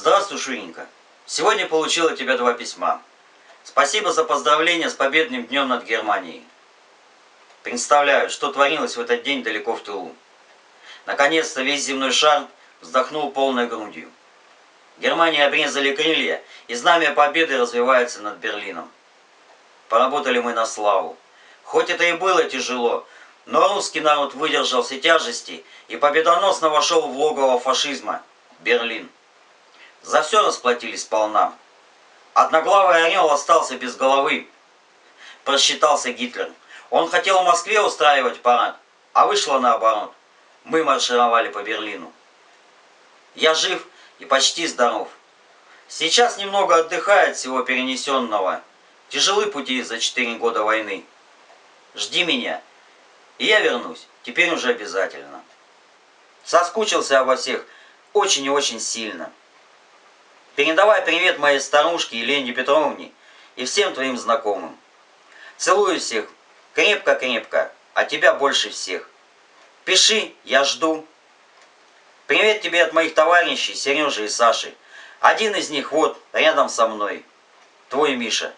Здравствуй, Шуренька. Сегодня получил от тебя два письма. Спасибо за поздравления с победным днем над Германией. Представляю, что творилось в этот день далеко в тылу. Наконец-то весь земной шар вздохнул полной грудью. Германии обрезали крылья, и знамя победы развивается над Берлином. Поработали мы на славу. Хоть это и было тяжело, но русский народ выдержал все тяжести и победоносно вошел в логово фашизма – Берлин. За все расплатились сполна. Одноглавый орел остался без головы. Просчитался Гитлер. Он хотел в Москве устраивать парад, а вышло наоборот. Мы маршировали по Берлину. Я жив и почти здоров. Сейчас немного отдыхает всего перенесенного. Тяжелы пути за четыре года войны. Жди меня, и я вернусь, теперь уже обязательно. Соскучился обо всех очень и очень сильно. Передавай привет моей старушке Елене Петровне и всем твоим знакомым. Целую всех крепко-крепко, а тебя больше всех. Пиши, я жду. Привет тебе от моих товарищей Сережи и Саши. Один из них вот, рядом со мной. Твой Миша.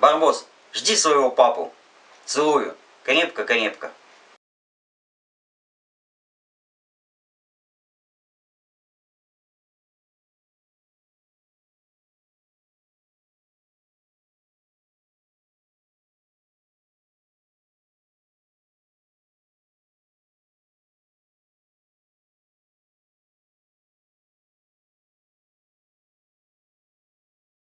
Барбос, жди своего папу. Целую. Крепко-крепко.